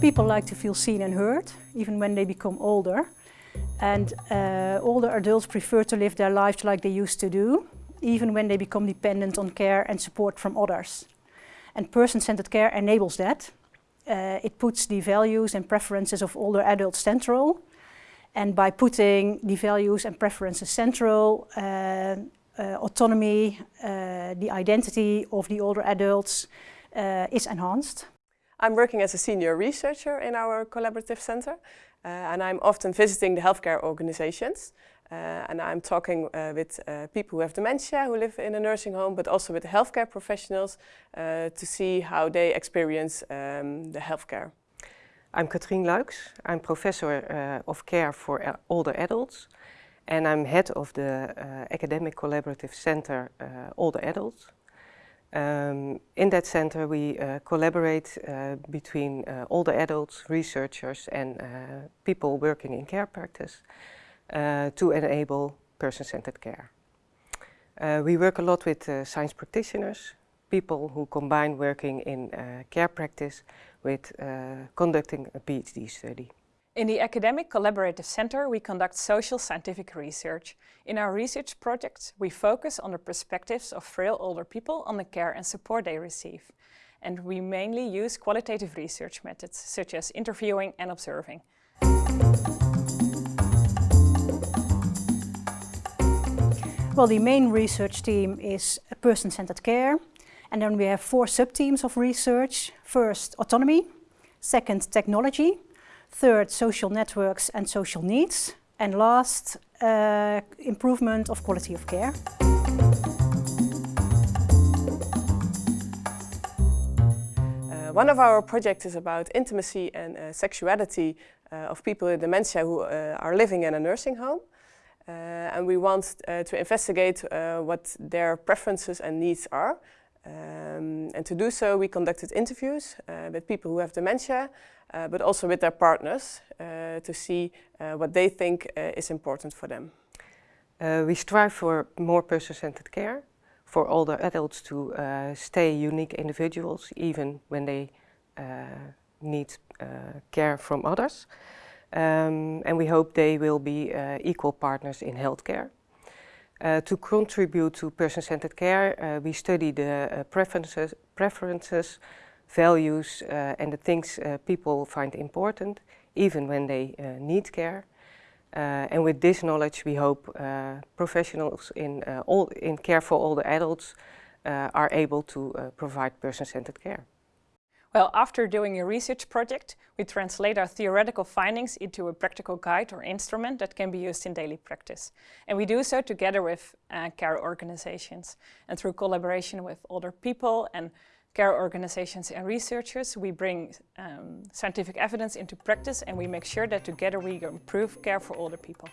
People like to feel seen and heard, even when they become older. And uh, older adults prefer to live their lives like they used to do, even when they become dependent on care and support from others. And person-centered care enables that. Uh, it puts the values and preferences of older adults central. And by putting the values and preferences central, uh, uh, autonomy, uh, the identity of the older adults uh, is enhanced. I'm working as a senior researcher in our collaborative center uh, and I'm often visiting the healthcare organizations uh, and I'm talking uh, with uh, people who have dementia, who live in a nursing home, but also with healthcare professionals uh, to see how they experience um, the healthcare. I'm Katrien Luijkx. I'm professor uh, of care for older adults and I'm head of the Academic Collaborative Center Older Adults. Um, in that center we uh, collaborate uh, between uh, older adults, researchers and uh, people working in care practice uh, to enable person-centered care. Uh, we work a lot with science practitioners, people who combine working in care practice with conducting a PhD study. In the Academic Collaborative Center, we conduct social scientific research. In our research projects, we focus on the perspectives of frail older people on the care and support they receive. And we mainly use qualitative research methods, such as interviewing and observing. Well, the main research team is person-centered care. And then we have four sub-teams of research. First, autonomy. Second, technology. Third, social networks and social needs. And last, uh, improvement of quality of care. Uh, one of our projects is about intimacy and uh, sexuality uh, of people with dementia who uh, are living in a nursing home. Uh, and we want to investigate what their preferences and needs are. Um, and to do so, we conducted interviews with people who have dementia uh, but also with their partners uh, to see uh, what they think is important for them. we strive for more person-centered care, for older adults to stay unique individuals even when they need care from others. Um, and we hope they will be equal partners in healthcare. Uh, to contribute to person-centered care, uh, we study the uh, preferences, preferences values uh, and the things uh, people find important, even when they uh, need care. and with this knowledge we hope professionals in, all, in care for older adults are able to provide person-centered care. Well, after doing a research project, we translate our theoretical findings into a practical guide or instrument that can be used in daily practice. And we do so together with uh, care organizations and through collaboration with older people and care organizations and researchers, we bring um, scientific evidence into practice and we make sure that together we improve care for older people.